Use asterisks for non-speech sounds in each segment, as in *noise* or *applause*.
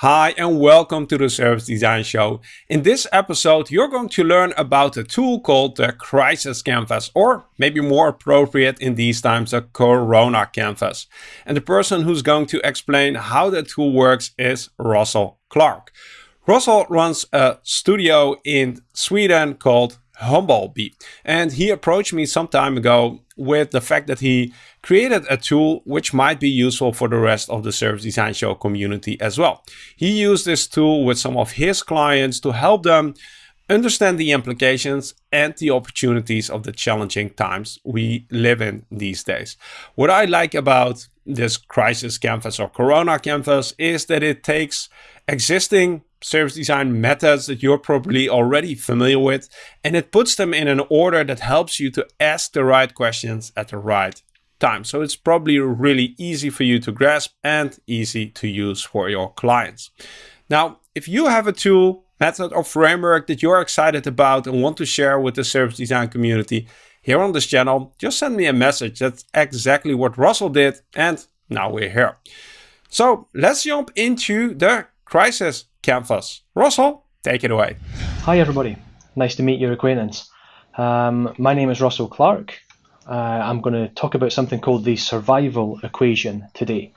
Hi and welcome to the Service Design Show. In this episode, you're going to learn about a tool called the Crisis Canvas, or maybe more appropriate in these times, the Corona Canvas. And the person who's going to explain how the tool works is Russell Clark. Russell runs a studio in Sweden called Humblebee. And he approached me some time ago with the fact that he created a tool which might be useful for the rest of the Service Design Show community as well. He used this tool with some of his clients to help them understand the implications and the opportunities of the challenging times we live in these days. What I like about this crisis canvas or corona canvas is that it takes existing service design methods that you're probably already familiar with, and it puts them in an order that helps you to ask the right questions at the right time. So it's probably really easy for you to grasp and easy to use for your clients. Now, if you have a tool, method or framework that you're excited about and want to share with the service design community here on this channel, just send me a message. That's exactly what Russell did. And now we're here. So let's jump into the crisis canvas. Russell, take it away. Hi everybody, nice to meet your acquaintance. Um, my name is Russell Clark. Uh, I'm going to talk about something called the survival equation today,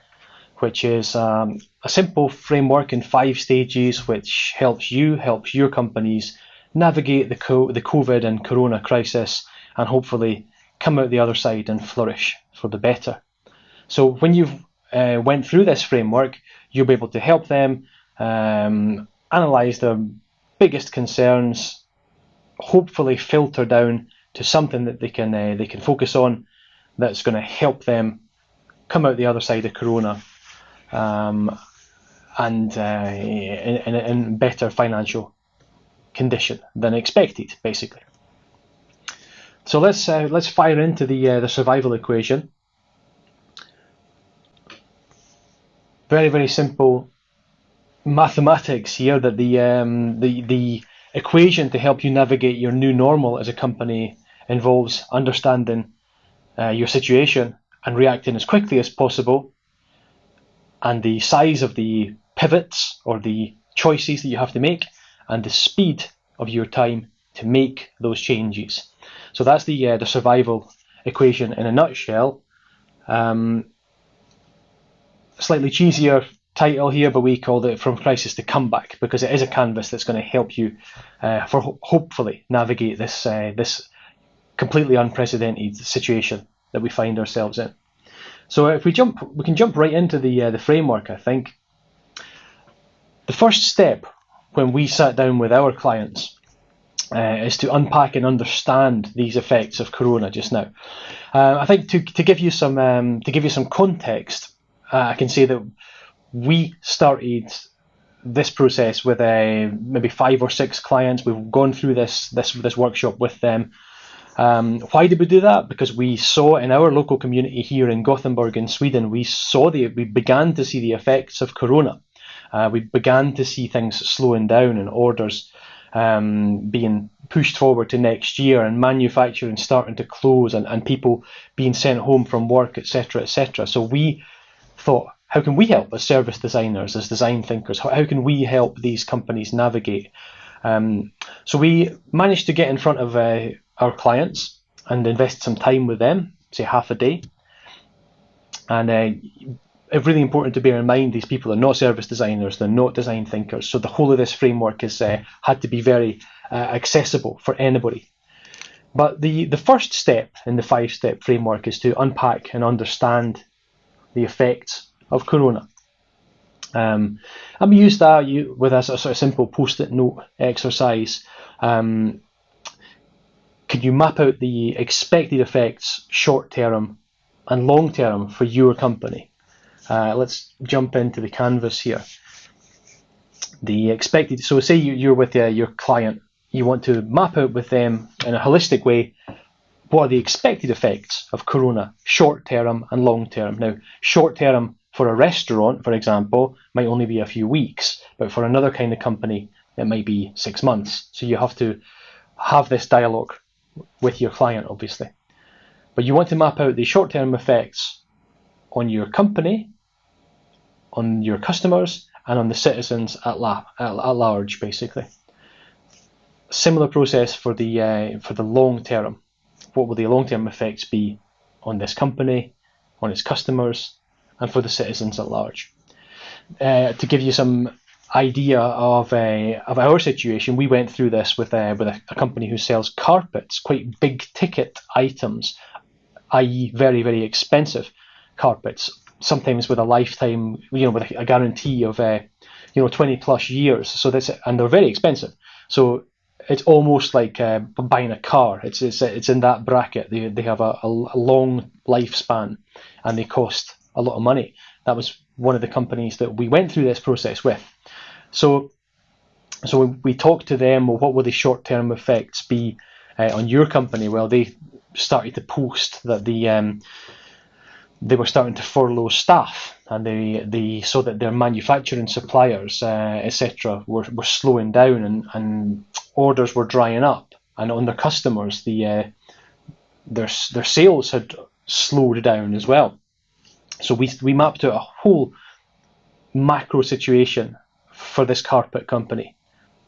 which is um, a simple framework in five stages which helps you, helps your companies navigate the, co the COVID and Corona crisis and hopefully come out the other side and flourish for the better. So when you've uh, went through this framework, you'll be able to help them um, analyze their biggest concerns, hopefully filter down to something that they can uh, they can focus on that's going to help them come out the other side of Corona um, and uh, in, in, in better financial condition than expected, basically. So let's uh, let's fire into the uh, the survival equation. Very very simple mathematics here that the um, the the equation to help you navigate your new normal as a company involves understanding uh, your situation and reacting as quickly as possible and the size of the pivots or the choices that you have to make and the speed of your time to make those changes. So that's the uh, the survival equation in a nutshell. Um, slightly cheesier title here, but we called it From Crisis to Comeback because it is a canvas that's going to help you, uh, for ho hopefully, navigate this uh, this completely unprecedented situation that we find ourselves in. So if we jump, we can jump right into the uh, the framework. I think the first step when we sat down with our clients uh, is to unpack and understand these effects of Corona just now. Uh, I think to, to give you some um, to give you some context, uh, I can say that we started this process with uh, maybe five or six clients. We've gone through this this this workshop with them. Um, why did we do that? Because we saw in our local community here in Gothenburg in Sweden, we saw the we began to see the effects of Corona. Uh, we began to see things slowing down and orders um, being pushed forward to next year and manufacturing starting to close and, and people being sent home from work, etc., etc. So we thought, how can we help as service designers, as design thinkers? How, how can we help these companies navigate? Um, so we managed to get in front of uh, our clients and invest some time with them, say half a day. And uh, it's really important to bear in mind these people are not service designers, they're not design thinkers. So the whole of this framework has uh, had to be very uh, accessible for anybody. But the, the first step in the five step framework is to unpack and understand the effects of corona. Um, and we use that with a sort of simple post-it note exercise. Um, could you map out the expected effects short term and long term for your company? Uh, let's jump into the canvas here. The expected, so say you, are with uh, your client, you want to map out with them in a holistic way what are the expected effects of corona short term and long term. Now, short term for a restaurant, for example, might only be a few weeks, but for another kind of company, it might be six months. So you have to have this dialogue with your client, obviously. But you want to map out the short-term effects on your company, on your customers, and on the citizens at, la- at, at large, basically. Similar process for the uh, for the long term. What will the long term effects be on this company, on its customers, and for the citizens at large? Uh, to give you some idea of uh, of our situation, we went through this with uh, with a, a, company who sells carpets, quite big ticket items, i.e., very very expensive carpets. Sometimes with a lifetime, you know, with a, a guarantee of uh, you know 20 plus years. So that's and they're very expensive. So it's almost like uh, buying a car. It's, it's it's in that bracket. They they have a, a long lifespan, and they cost a lot of money. That was one of the companies that we went through this process with. So so we talked to them. Well, what will the short term effects be uh, on your company? Well, they started to post that the um, they were starting to furlough staff, and they, they saw that their manufacturing suppliers, uh, etc., were, were slowing down, and, and orders were drying up, and on their customers, the uh, their their sales had slowed down as well. So we we mapped out a whole macro situation for this carpet company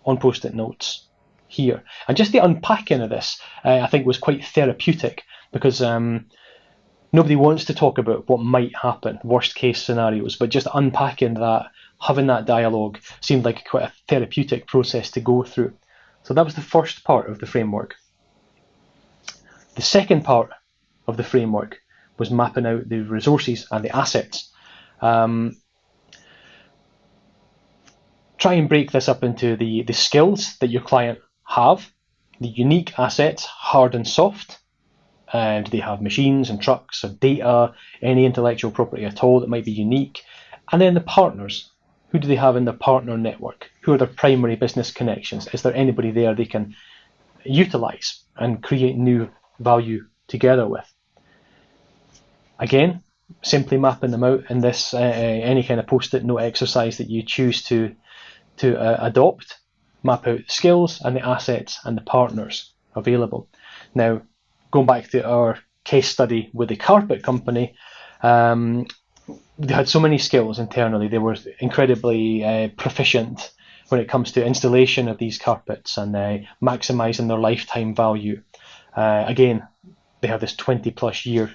on post-it notes here, and just the unpacking of this, uh, I think, was quite therapeutic because. Um, nobody wants to talk about what might happen, worst case scenarios, but just unpacking that, having that dialogue seemed like quite a therapeutic process to go through. So that was the first part of the framework. The second part of the framework was mapping out the resources and the assets. Um, try and break this up into the, the skills that your client have, the unique assets, hard and soft, and they have machines and trucks or data, any intellectual property at all that might be unique? And then the partners. Who do they have in their partner network? Who are their primary business connections? Is there anybody there they can utilize and create new value together with? Again, simply mapping them out in this uh, any kind of post-it note exercise that you choose to to uh, adopt. Map out the skills and the assets and the partners available. Now, going back to our case study with the carpet company, um, they had so many skills internally. They were incredibly uh, proficient when it comes to installation of these carpets and uh, maximizing their lifetime value. Uh, again, they have this 20 plus year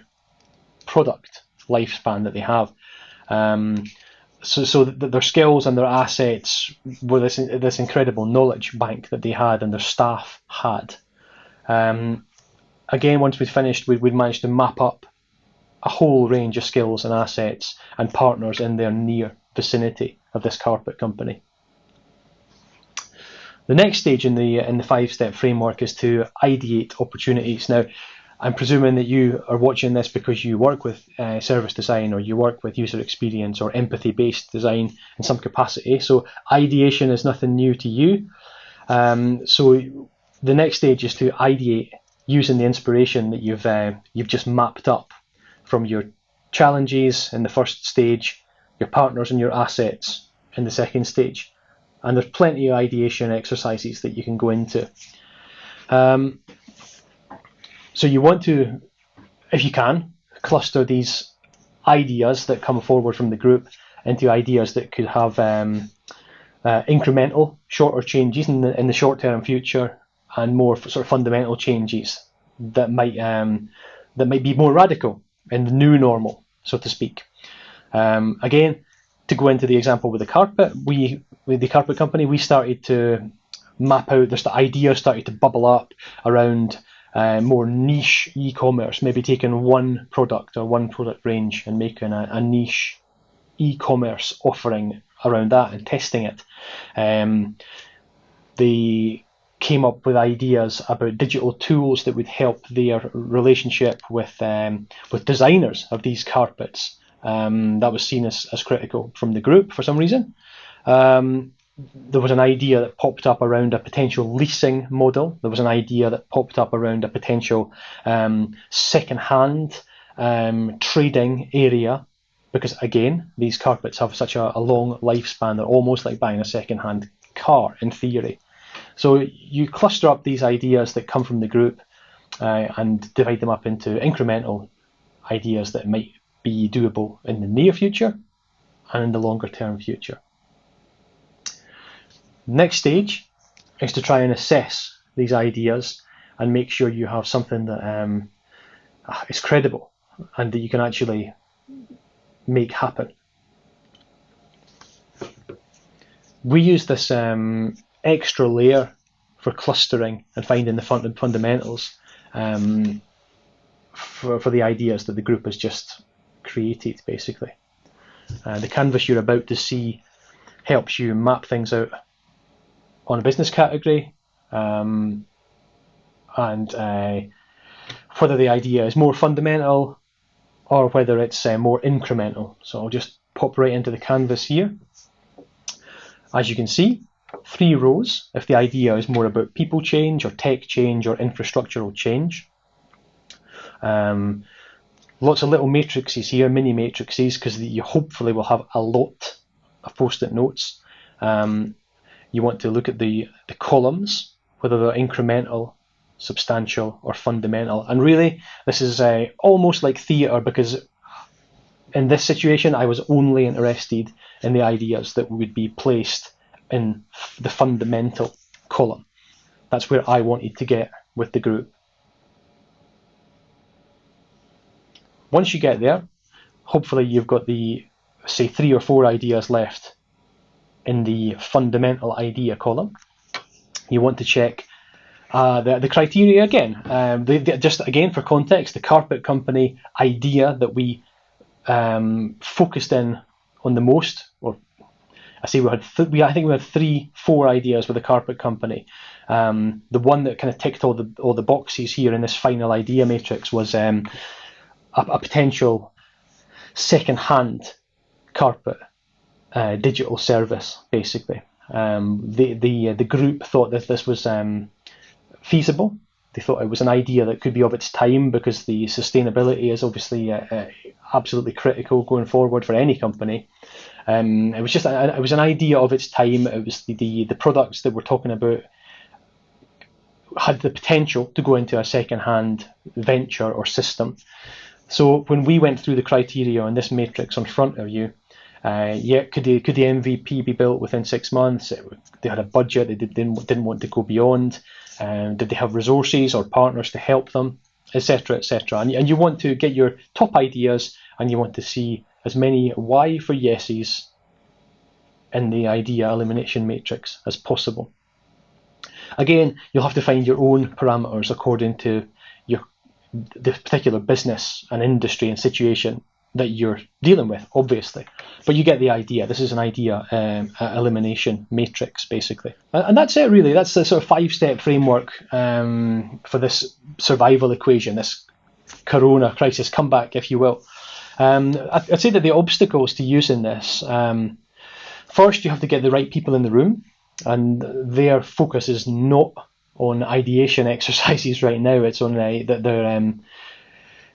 product lifespan that they have. Um, so, so their skills and their assets were this this incredible knowledge bank that they had and their staff had. Um, again, once we'd finished, we'd, we'd managed to map up a whole range of skills and assets and partners in their near vicinity of this carpet company. The next stage in the in the five step framework is to ideate opportunities. Now, I'm presuming that you are watching this because you work with uh, service design or you work with user experience or empathy based design in some capacity. So ideation is nothing new to you. Um, so the next stage is to ideate using the inspiration that you've uh, you've just mapped up from your challenges in the first stage, your partners and your assets in the second stage, and there's plenty of ideation exercises that you can go into. Um, so you want to, if you can, cluster these ideas that come forward from the group into ideas that could have um, uh, incremental, shorter changes in the in the short term future, and more sort of fundamental changes that might um, that might be more radical in the new normal, so to speak. Um, again, to go into the example with the carpet, we with the carpet company, we started to map out. There's the idea started to bubble up around uh, more niche e-commerce, maybe taking one product or one product range and making a, a niche e-commerce offering around that and testing it. Um, the came up with ideas about digital tools that would help their relationship with um, with designers of these carpets. Um, that was seen as, as critical from the group for some reason. Um, there was an idea that popped up around a potential leasing model. There was an idea that popped up around a potential um, second-hand um, trading area because again, these carpets have such a, a long lifespan. They're almost like buying a second-hand car in theory. So you cluster up these ideas that come from the group uh, and divide them up into incremental ideas that might be doable in the near future and in the longer term future. Next stage is to try and assess these ideas and make sure you have something that um, is credible and that you can actually make happen. We use this um, extra layer for clustering and finding the fund fundamentals um, for, for the ideas that the group has just created, basically. Uh, the canvas you're about to see helps you map things out on a business category um, and uh, whether the idea is more fundamental or whether it's uh, more incremental. So I'll just pop right into the canvas here. As you can see, three rows if the idea is more about people change or tech change or infrastructural change. Um, lots of little matrices here, mini matrices, because you hopefully will have a lot of post-it notes. Um, you want to look at the, the columns, whether they're incremental, substantial, or fundamental. And really, this is uh, almost like theatre because in this situation, I was only interested in the ideas that would be placed in the fundamental column. That's where I wanted to get with the group. Once you get there, hopefully you've got the, say, three or four ideas left in the fundamental idea column. You want to check uh, the, the criteria again. Um, just again for context, the carpet company idea that we um, focused in on the most, or I say we had, th- we, I think we had three, four ideas with the carpet company. Um, the one that kind of ticked all the all the boxes here in this final idea matrix was um, a, a, potential second-hand carpet uh, digital service, basically. Um, the the uh, the group thought that this was um, feasible. They thought it was an idea that could be of its time because the sustainability is obviously uh, uh, absolutely critical going forward for any company. Um, it was just a, it was an idea of its time. It was the, the, the products that we're talking about had the potential to go into a second-hand venture or system. So when we went through the criteria on this matrix on front of you, uh, yeah, could the could the MVP be built within six months? They had a budget. They didn't didn't want to go beyond. Um, did they have resources or partners to help them, etc., etc. And, and you want to get your top ideas, and you want to see as many why for yeses in the idea elimination matrix as possible. Again, you'll have to find your own parameters according to your the particular business and industry and situation that you're dealing with, obviously. But you get the idea. This is an idea um, elimination matrix, basically. And that's it, really. That's the sort of five step framework um, for this survival equation, this corona crisis comeback, if you will. Um, I'd say that the obstacles to using this um, first, you have to get the right people in the room, and their focus is not on ideation *laughs* exercises right now. It's on uh, that they're um,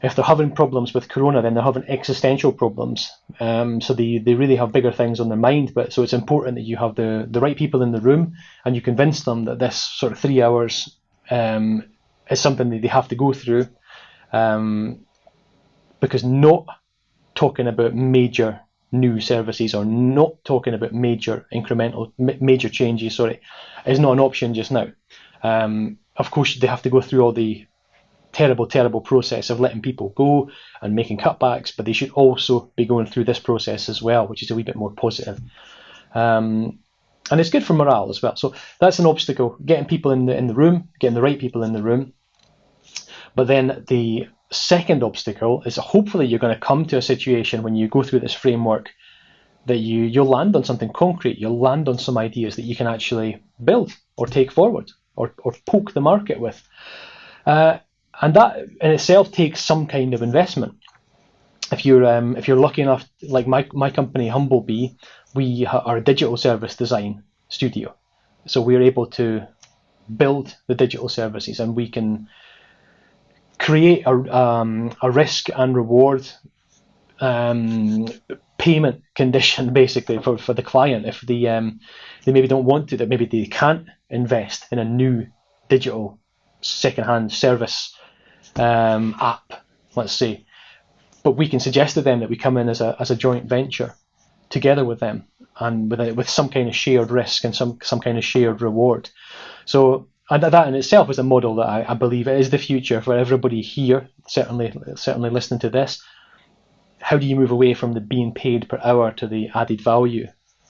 if they're having problems with corona, then they're having existential problems. Um, so they, they really have bigger things on their mind. But so it's important that you have the, the right people in the room and you convince them that this sort of three hours um, is something that they have to go through. Um, because not talking about major new services or not talking about major incremental major changes, sorry, is not an option just now. Um, of course, they have to go through all the terrible, terrible process of letting people go and making cutbacks, but they should also be going through this process as well, which is a wee bit more positive. Um, and it's good for morale as well. So that's an obstacle: getting people in the in the room, getting the right people in the room. But then the second obstacle is hopefully you're going to come to a situation when you go through this framework that you you'll land on something concrete. You'll land on some ideas that you can actually build or take forward or or poke the market with. Uh, and that in itself takes some kind of investment. If you're um, if you're lucky enough, like my my company Humblebee, we are a digital service design studio, so we're able to build the digital services, and we can create a um, a risk and reward um, payment condition *laughs* basically for, for the client if the um, they maybe don't want to that maybe they can't invest in a new digital second-hand service um, app, let's say. But we can suggest to them that we come in as a, as a joint venture together with them and with a, with some kind of shared risk and some some kind of shared reward. So and that in itself is a model that I, I believe is the future for everybody here. Certainly, certainly listening to this. How do you move away from the being paid per hour to the added value?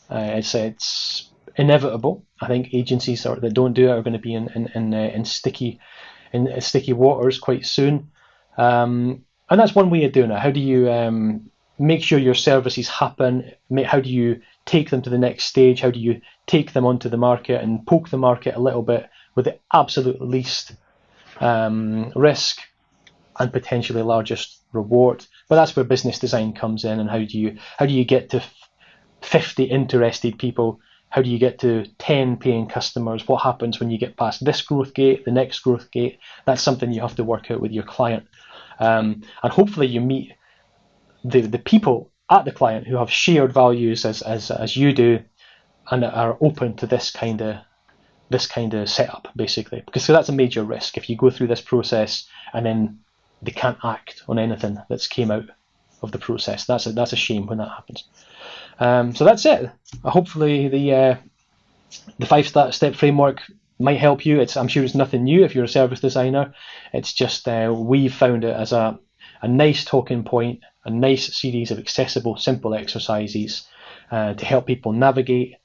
Uh, it's it's inevitable. I think agencies that don't do it are going to be in in in, uh, in sticky in sticky waters quite soon. Um, and that's one way of doing it. How do you um, make sure your services happen? How do you take them to the next stage? How do you take them onto the market and poke the market a little bit with the absolute least um, risk and potentially largest reward? But that's where business design comes in, and how do you how do you get to 50 interested people? How do you get to 10 paying customers? What happens when you get past this growth gate, the next growth gate? That's something you have to work out with your client. Um, and hopefully you meet the, the people at the client who have shared values as, as, as you do and are open to this kind of this kind of setup basically because that's a major risk if you go through this process and then they can't act on anything that's came out of the process that's a, that's a shame when that happens um, so that's it hopefully the uh, the five step framework might help you it's I'm sure it's nothing new if you're a service designer it's just uh, we've found it as a, a nice talking point a nice series of accessible, simple exercises uh, to help people navigate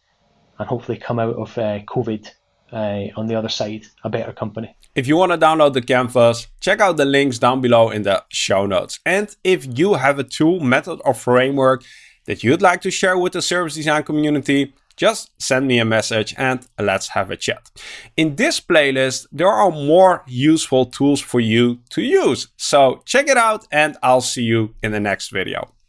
and hopefully come out of uh, COVID uh, on the other side a better company. If you want to download the canvas, check out the links down below in the show notes. And if you have a tool, method or framework that you'd like to share with the service design community, just send me a message and let's have a chat. In this playlist, there are more useful tools for you to use. So check it out and I'll see you in the next video.